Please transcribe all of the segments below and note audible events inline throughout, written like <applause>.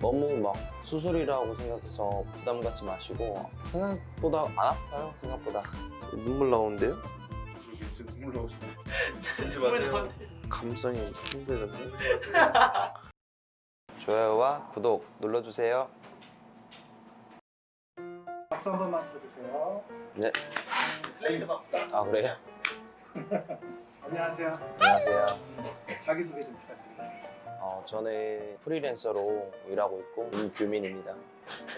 너무 막 수술이라고 생각해서 부담 갖지 마시고 생각보다 안 아파요 생각보다 눈물 나오는데요? 눈물 나오시네. 울지 마세요. 감성이 힘들던데 <laughs> 좋아요와 구독 눌러주세요 박수 한 번만 쳐주세요. 네. 아 그래요? <laughs> 안녕하세요. 안녕하세요 자기소개 좀 부탁드리겠습니다. 어, 저는 프리랜서로 일하고 있고 임규민입니다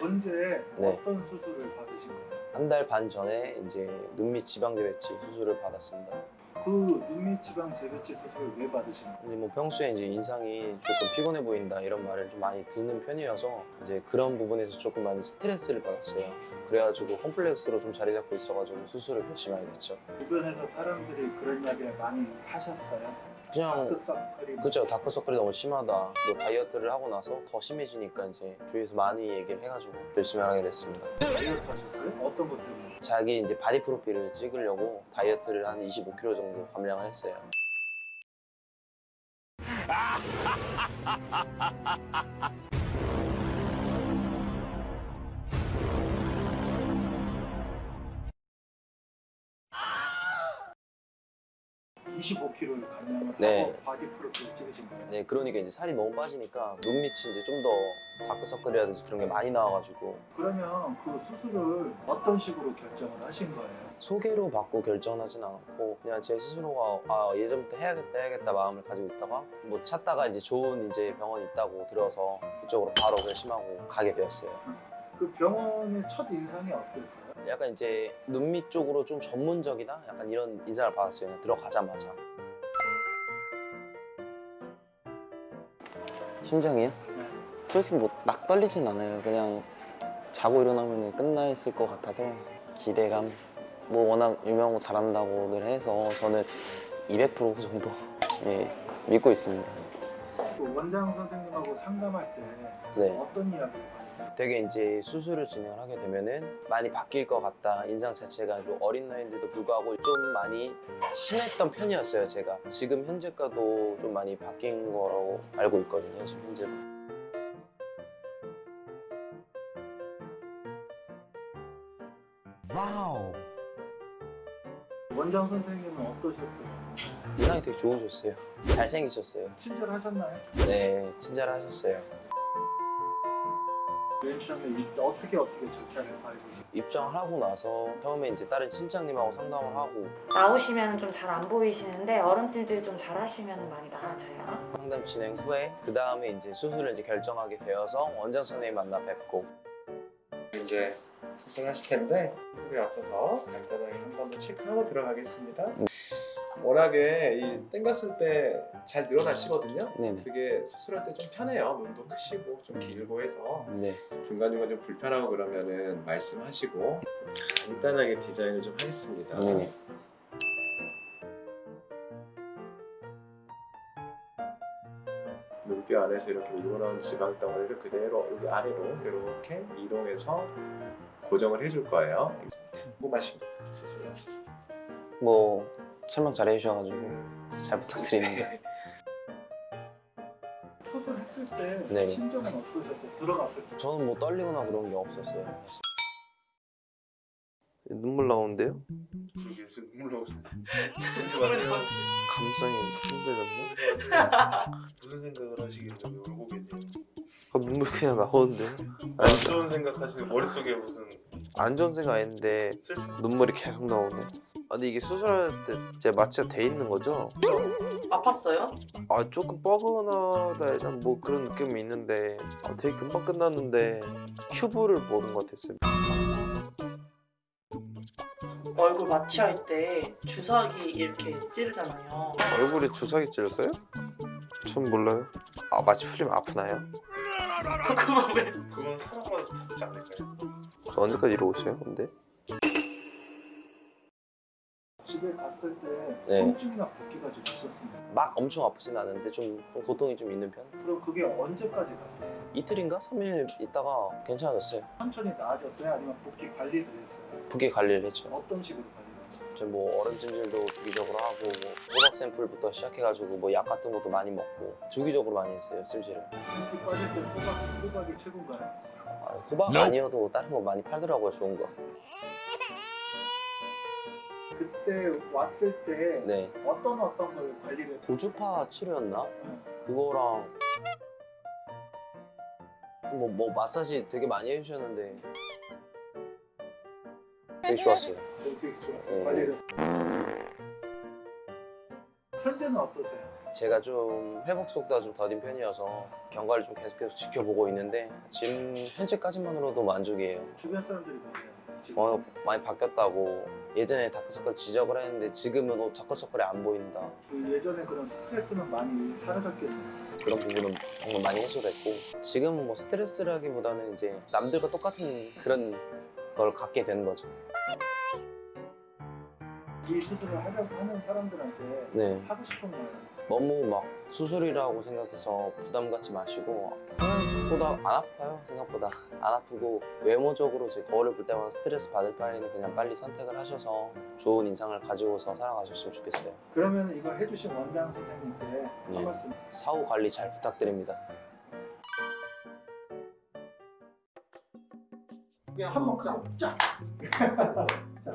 언제 네. 어떤 수술을 받으신 거예요? 한 달 반 전에 이제 눈밑 지방제 배치 수술을 받았습니다 그 눈밑 지방 재배치 수술을 왜 받으신 거예요? 근데 뭐 평소에 이제 인상이 조금 피곤해 보인다 이런 말을 좀 많이 듣는 편이어서 이제 그런 부분에서 조금 많이 스트레스를 받았어요. 그래가지고 컴플렉스로 좀 자리 잡고 있어가지고 수술을 결심하게 됐죠. 주변에서 사람들이 그런 이야기를 많이 하셨어요? 그냥 다크서클이 그죠 다크서클이 너무 심하다. 또 다이어트를 하고 나서 더 심해지니까 이제 주위에서 많이 얘기를 해가지고 결심을 하게 됐습니다. 다이어트 하셨어요? 어떤 것 때문에? 자기 이제 바디 프로필을 찍으려고 다이어트를 한 25kg 정도 감량을 했어요. 25kg를 감량을 네. 하고 바디 프로필 찍으신 거예요? 네, 그러니까 이제 살이 너무 빠지니까 눈밑이 이제 좀 더 다크서클이라든지 그런 게 많이 나와가지고 그러면 그 수술을 어떤 식으로 결정을 하신 거예요? 소개로 받고 결정하진 않았고 그냥 제 스스로가 아 예전부터 해야겠다 해야겠다 마음을 가지고 있다가 뭐 찾다가 이제 좋은 이제 병원 있다고 들어서 그쪽으로 바로 결심하고 가게 되었어요. 그 병원의 첫 인상이 어땠어요? 약간 이제 눈밑 쪽으로 좀 전문적이다 약간 이런 인상을 받았어요. 그냥 들어가자마자. 심장이요? 네. 솔직히 뭐 막 떨리진 않아요. 그냥 자고 일어나면 끝나 있을 것 같아서 기대감. 뭐 워낙 유명하고 잘한다고들 해서 저는 200% 정도 <laughs> 예, 믿고 있습니다. 그 원장 선생님하고 상담할 때 네. 어떤 이야기를 하셨어요? 되게 이제 수술을 진행을 하게 되면은 많이 바뀔 것 같다 인상 자체가 또 어린 나이인데도 불구하고 좀 많이 심했던 편이었어요 제가 지금 현재가도 좀 많이 바뀐 거라고 알고 있거든요 지금 현재도 wow. 원장 선생님은 어떠셨어요? 인상이 되게 좋으셨어요 잘생기셨어요 친절하셨나요? 네 친절하셨어요 맨 처음에 이- 어떻게 어떻게 절차를 밟으셨어요? 입장을 하고 나서 처음에 이제 다른 실장님하고 상담을 하고 나오시면 좀 잘 안 보이시는데 얼음 찜질 좀 잘 하시면 많이 나아져요. 상담 진행 후에 그 다음에 이제 수술을 이제 결정하게 되어서 원장 선생님 만나 뵙고 이제 수술하실 텐데 수술에 앞서서 간단하게 한 번 더 체크하고 들어가겠습니다. 워낙에 이 땡겼을 때 잘 늘어나시거든요. 네네 그게 수술할 때 좀 편해요. 눈도 크시고 좀 길고 해서 네 중간중간 좀 불편하고 그러면은 말씀하시고 간단하게 디자인을 좀 하겠습니다. 네네 눈뼈 안에서 이렇게 밀고 나온 지방 덩어리를 그대로 여기 아래로 이렇게 이동해서 고정을 해줄 거예요. 궁금하신 거 수술하셨어요. 뭐 설명 잘 해주셔가지고 잘 부탁드립니다 수술했을 때 네. 심정은 어떠셨어요? 들어갔을 때 저는 뭐 떨리거나 그런 게 없었어요. 눈물 나오는데요? 무슨 눈물 마세요. 감성이 힘들던데? <laughs> 무슨 생각을 하시길래 왜 울고 계세요? 아, 눈물 그냥 나오는데요? 안 좋은 생각 하시는 머릿속에 무슨 안 좋은 생각 아닌데 슬픈 눈물이 계속 나오네. 아, 근데 이게 수술할 때제 마취가 돼 있는 거죠? 아팠어요? 아 조금 뻐근하다 되나? 뭐 그런 느낌이 있는데 아, 되게 금방 끝났는데 큐브를 보는 것 같았어요. 얼굴 마취할 때 주사기 이렇게 찌르잖아요. 얼굴에 주사기 찔렀어요? 전 몰라요. 아 마취 풀리면 아프나요? <laughs> 그건 왜? 그건 사람마다 다르지 않을까요? 저 언제까지 이러고 있어요? 근데? 집에 갔을 때 네. 통증이나 붓기가 좀 있었습니다. 막 엄청 아프진 않은데 좀, 좀 고통이 좀 있는 편? 그럼 그게 언제까지 갔었어요? 이틀인가? 3일 있다가 괜찮아졌어요. 천천히 나아졌어요? 아니면 붓기 관리를 했어요? 붓기 관리를 했죠. 어떤 식으로 관리를 했어요? 이제 뭐 얼음 찜질도 주기적으로 하고 뭐 호박 샘플부터 시작해가지고 뭐 약 같은 것도 많이 먹고 주기적으로 많이 했어요 찜질을. 인기 빠질 때 호박, 호박이 최고인가요? 아, 호박 아니어도 다른 거 많이 팔더라고요 좋은 거. 그때 왔을 때 네. 어떤 어떤 걸 관리를 고주파 치료였나? 응. 그거랑 뭐, 뭐 마사지 되게 많이 해주셨는데 되게 좋았어요. 되게 좋았어요. 네. 관리를. 현재는 어떠세요? 제가 좀 회복 속도가 좀 더딘 편이어서 경과를 좀 계속해서 지켜보고 있는데 지금 현재까지만으로도 만족이에요. 주변 사람들이? 지금 어, 많이 바뀌었다고 예전에 다크서클 지적을 했는데 지금은 어, 다크서클이 안 보인다. 그 예전에 그런 스트레스는 많이 사라졌겠네요. 그런 부분은 정말 많이 해소됐고 지금은 뭐 스트레스라기보다는 이제 남들과 똑같은 그런 걸 갖게 되는 거죠. 이 수술을 하려고 하는 사람들한테 네. 하고 싶은 말 너무 막 수술이라고 생각해서 부담 갖지 마시고 생각보다 안 아파요 생각보다 안 아프고 외모적으로 제 거울을 볼 때마다 스트레스 받을 바에는 그냥 빨리 선택을 하셔서 좋은 인상을 가지고서 살아가셨으면 좋겠어요 그러면 이거 해주신 원장 선생님께 예. 한 말씀 사후 관리 잘 부탁드립니다 그냥 한 먹자. 짜. <laughs> 자.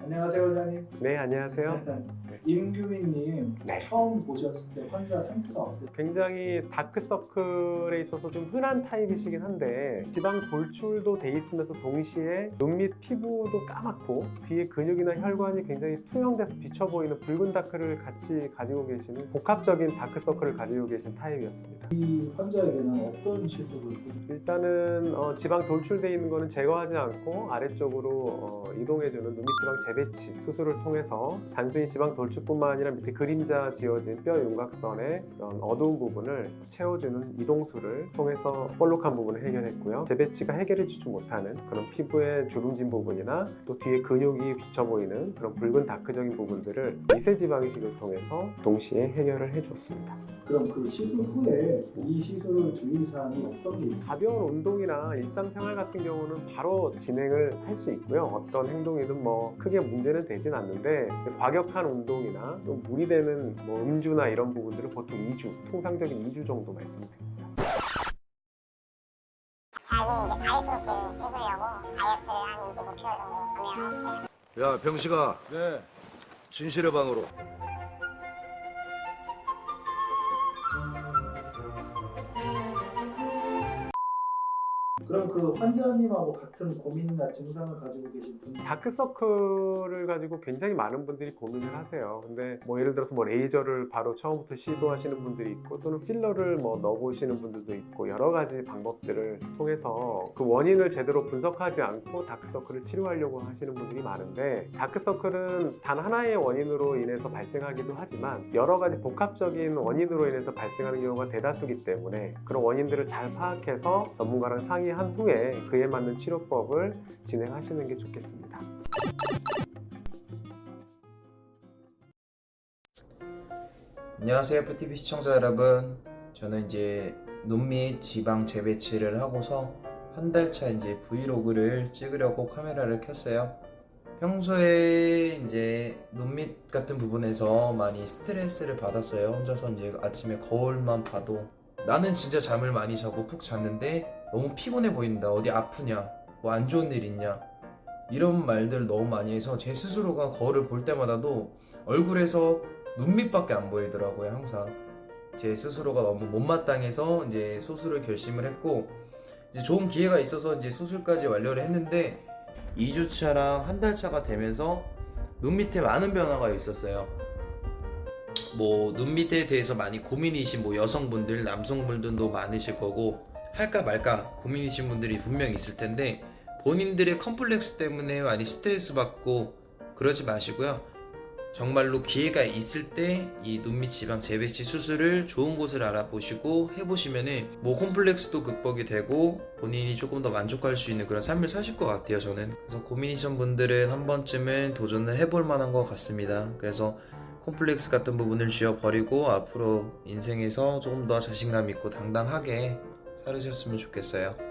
안녕하세요 원장님. 네, 안녕하세요. 임규민님 네. 처음 보셨을 때 환자 상태가 어땠어요? 굉장히 다크서클에 있어서 좀 흔한 타입이시긴 한데 지방 돌출도 돼 있으면서 동시에 눈 밑 피부도 까맣고 뒤에 근육이나 혈관이 굉장히 투영돼서 비쳐 보이는 붉은 다크를 같이 가지고 계시는 복합적인 다크서클을 가지고 계신 타입이었습니다. 이 환자에게는 어떤 시술을? 일단은 어, 지방 돌출돼 있는 거는 제거하지 않고 아래쪽으로 어, 이동해주는 눈밑 지방 재배치 수술을 통해서 단순히 지방 돌출 뿐만 아니라 밑에 그림자 지어진 뼈 윤곽선의 그런 어두운 부분을 채워주는 이동술을 통해서 볼록한 부분을 해결했고요. 재배치가 해결해주지 못하는 그런 피부의 주름진 부분이나 또 뒤에 근육이 비쳐 보이는 그런 붉은 다크적인 부분들을 미세 지방이식을 통해서 동시에 해결을 해줬습니다. 그럼 그 시술 후에 이 시술 주의사항이 어떤 게 있어요? 가벼운 운동이나 일상생활 같은 경우는 바로 진행을 할 수 있고요. 어떤 행동이든 뭐 크게 문제는 되진 않는데 과격한 운동 이나 또 무리되는 뭐 음주나 이런 부분들은 보통 2주, 통상적인 2주 정도 말씀드립니다. 자기 이제 바이프로필 찍으려고 다이어트를 한 25kg 정도 감량을 했어요. 야 병식아 네. 진실의 방으로 그럼 그 환자님하고 같은 고민이나 증상을 가지고 계신 분 다크서클을 가지고 굉장히 많은 분들이 고민을 하세요. 근데 뭐 예를 들어서 뭐 레이저를 바로 처음부터 시도하시는 분들이 있고 또는 필러를 뭐 넣어보시는 분들도 있고 여러 가지 방법들을 통해서 그 원인을 제대로 분석하지 않고 다크서클을 치료하려고 하시는 분들이 많은데 다크서클은 단 하나의 원인으로 인해서 발생하기도 하지만 여러 가지 복합적인 원인으로 인해서 발생하는 경우가 대다수기 때문에 그런 원인들을 잘 파악해서 전문가랑 상의 한 후에 그에 맞는 치료법을 진행하시는 게 좋겠습니다. 안녕하세요 FTV 시청자 여러분. 저는 이제 눈밑 지방 재배치를 하고서 한 달 차 이제 브이로그를 찍으려고 카메라를 켰어요. 평소에 이제 눈 밑 같은 부분에서 많이 스트레스를 받았어요. 혼자서 이제 아침에 거울만 봐도. 나는 진짜 잠을 많이 자고 푹 잤는데 너무 피곤해 보인다. 어디 아프냐? 뭐 안 좋은 일 있냐? 이런 말들 너무 많이 해서 제 스스로가 거울을 볼 때마다도 얼굴에서 눈밑밖에 안 보이더라고요 항상. 제 스스로가 너무 못마땅해서 이제 수술을 결심을 했고 이제 좋은 기회가 있어서 이제 수술까지 완료를 했는데 2주차랑 한 달 차가 되면서 눈밑에 많은 변화가 있었어요. 뭐 눈밑에 대해서 많이 고민이신 뭐 여성분들 남성분들도 많으실 거고 할까 말까 고민이신 분들이 분명 있을 텐데 본인들의 컴플렉스 때문에 많이 스트레스 받고 그러지 마시고요. 정말로 기회가 있을 때 이 눈밑 지방 재배치 수술을 좋은 곳을 알아보시고 해보시면은 뭐 콤플렉스도 극복이 되고 본인이 조금 더 만족할 수 있는 그런 삶을 사실 것 같아요 저는. 그래서 고민이신 분들은 한 번쯤은 도전을 해볼 만한 것 같습니다. 그래서 콤플렉스 같은 부분을 지워버리고 앞으로 인생에서 조금 더 자신감 있고 당당하게 살으셨으면 좋겠어요